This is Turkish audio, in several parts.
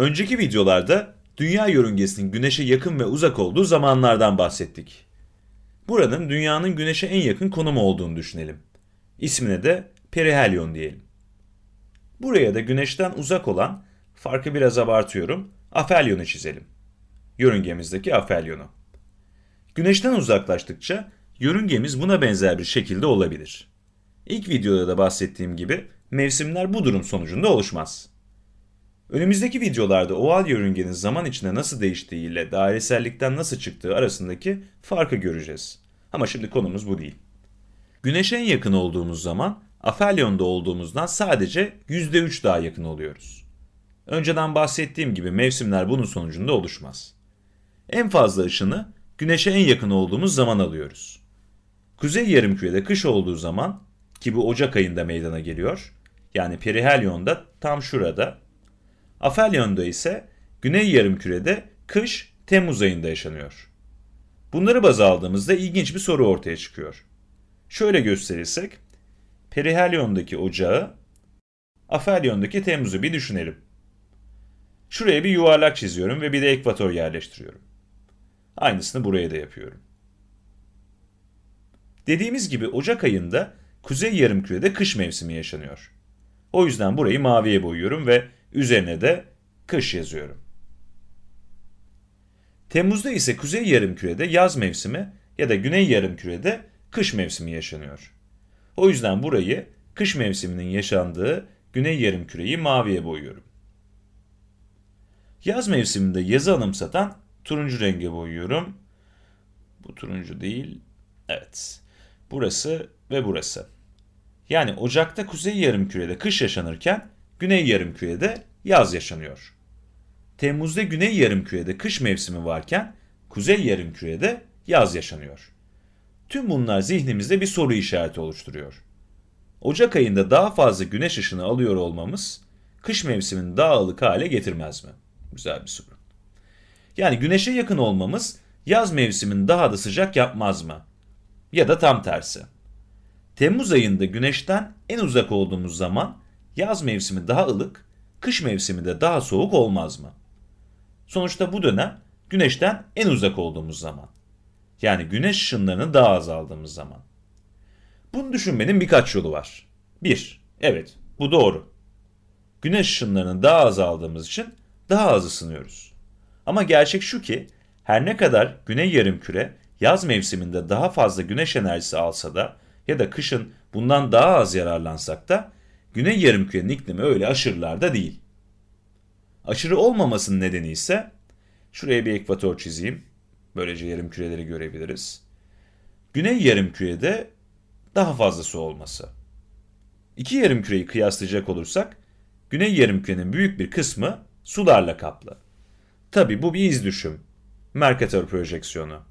Önceki videolarda dünya yörüngesinin güneşe yakın ve uzak olduğu zamanlardan bahsettik. Buranın dünyanın güneşe en yakın konumu olduğunu düşünelim. İsmine de perihelyon diyelim. Buraya da güneşten uzak olan, farkı biraz abartıyorum, afelyonu çizelim. Yörüngemizdeki afelyonu. Güneşten uzaklaştıkça yörüngemiz buna benzer bir şekilde olabilir. İlk videoda da bahsettiğim gibi mevsimler bu durum sonucunda oluşmaz. Önümüzdeki videolarda oval yörüngenin zaman içinde nasıl değiştiği ile dairesellikten nasıl çıktığı arasındaki farkı göreceğiz. Ama şimdi konumuz bu değil. Güneşe en yakın olduğumuz zaman afelyonda olduğumuzdan sadece %3 daha yakın oluyoruz. Önceden bahsettiğim gibi mevsimler bunun sonucunda oluşmaz. En fazla ışını güneşe en yakın olduğumuz zaman alıyoruz. Kuzey yarımkürede kış olduğu zaman ki bu Ocak ayında meydana geliyor. Yani perihelyonda tam şurada. Afelyonda ise güney yarımkürede kış Temmuz ayında yaşanıyor. Bunları baz aldığımızda ilginç bir soru ortaya çıkıyor. Şöyle gösterirsek, perihelyondaki ocağı, afelyondaki Temmuz'u bir düşünelim. Şuraya bir yuvarlak çiziyorum ve bir de ekvator yerleştiriyorum. Aynısını buraya da yapıyorum. Dediğimiz gibi Ocak ayında kuzey yarımkürede kış mevsimi yaşanıyor. O yüzden burayı maviye boyuyorum ve üzerine de kış yazıyorum. Temmuz'da ise kuzey yarımkürede yaz mevsimi ya da güney yarımkürede kış mevsimi yaşanıyor. O yüzden burayı kış mevsiminin yaşandığı güney yarımküreyi maviye boyuyorum. Yaz mevsiminde yazı anımsatan turuncu renge boyuyorum. Bu turuncu değil. Evet. Burası ve burası. Yani Ocak'ta kuzey yarımkürede kış yaşanırken güney yarımkürede yaz yaşanıyor. Temmuz'da güney yarımkürede kış mevsimi varken kuzey yarımkürede yaz yaşanıyor. Tüm bunlar zihnimizde bir soru işareti oluşturuyor. Ocak ayında daha fazla güneş ışını alıyor olmamız kış mevsimini daha ılık hale getirmez mi? Güzel bir soru. Yani güneşe yakın olmamız yaz mevsimini daha da sıcak yapmaz mı? Ya da tam tersi. Temmuz ayında güneşten en uzak olduğumuz zaman yaz mevsimi daha ılık, kış mevsimi de daha soğuk olmaz mı? Sonuçta bu dönem güneşten en uzak olduğumuz zaman. Yani güneş ışınlarını daha az aldığımız zaman. Bunu düşünmenin birkaç yolu var. 1. Evet, bu doğru. Güneş ışınlarını daha az aldığımız için daha az ısınıyoruz. Ama gerçek şu ki her ne kadar güney yarımküre yaz mevsiminde daha fazla güneş enerjisi alsa da ya da kışın bundan daha az yararlansak da güney yarımkürenin iklimi öyle aşırılarda değil. Aşırı olmamasının nedeni ise şuraya bir ekvator çizeyim. Böylece yarımküreleri görebiliriz. Güney yarımkürede daha fazla su olması. İki yarımküreyi kıyaslayacak olursak güney yarımkürenin büyük bir kısmı sularla kaplı. Tabi bu bir iz düşüm. Mercator projeksiyonu.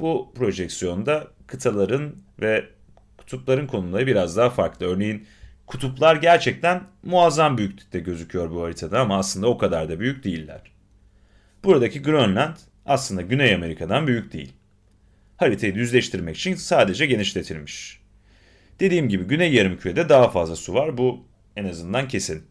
Bu projeksiyonda kıtaların ve kutupların konumları biraz daha farklı. Örneğin kutuplar gerçekten muazzam büyüklükte gözüküyor bu haritada ama aslında o kadar da büyük değiller. Buradaki Grönland aslında Güney Amerika'dan büyük değil. Haritayı düzleştirmek için sadece genişletilmiş. Dediğim gibi Güney Yarımküre'de daha fazla su var. Bu en azından kesin.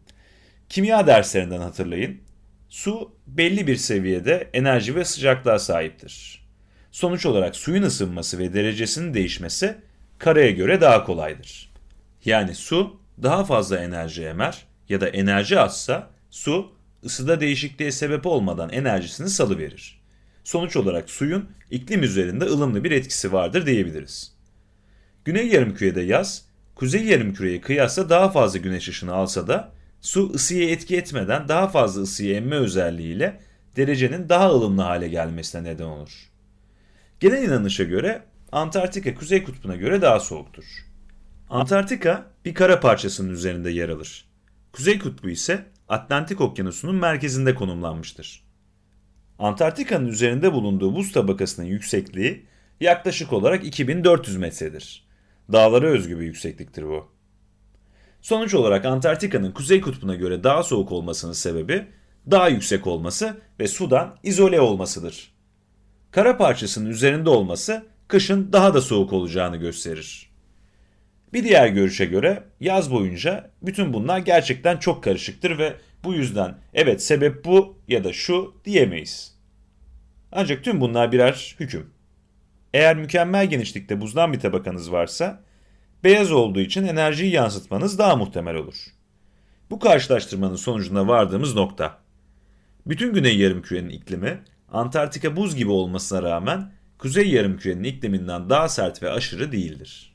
Kimya derslerinden hatırlayın. Su belli bir seviyede enerji ve sıcaklığa sahiptir. Sonuç olarak suyun ısınması ve derecesinin değişmesi karaya göre daha kolaydır. Yani su daha fazla enerji emer ya da enerji azsa su ısıda değişikliğe sebep olmadan enerjisini salıverir. Sonuç olarak suyun iklim üzerinde ılımlı bir etkisi vardır diyebiliriz. Güney yarımkürede yaz, kuzey yarımküreye kıyasla daha fazla güneş ışını alsa da su ısıya etki etmeden daha fazla ısıyı emme özelliğiyle derecenin daha ılımlı hale gelmesine neden olur. Genel inanışa göre Antarktika kuzey kutbuna göre daha soğuktur. Antarktika bir kara parçasının üzerinde yer alır. Kuzey kutbu ise Atlantik okyanusunun merkezinde konumlanmıştır. Antarktika'nın üzerinde bulunduğu buz tabakasının yüksekliği yaklaşık olarak 2400 metredir. Dağlara özgü bir yüksekliktir bu. Sonuç olarak Antarktika'nın kuzey kutbuna göre daha soğuk olmasının sebebi daha yüksek olması ve sudan izole olmasıdır. Kara parçasının üzerinde olması kışın daha da soğuk olacağını gösterir. Bir diğer görüşe göre yaz boyunca bütün bunlar gerçekten çok karışıktır ve Bu yüzden evet sebep bu ya da şu diyemeyiz. Ancak tüm bunlar birer hüküm. Eğer mükemmel genişlikte buzdan bir tabakanız varsa, beyaz olduğu için enerjiyi yansıtmanız daha muhtemel olur. Bu karşılaştırmanın sonucunda vardığımız nokta. Bütün güney yarımkürenin iklimi, Antarktika buz gibi olmasına rağmen kuzey yarımkürenin ikliminden daha sert ve aşırı değildir.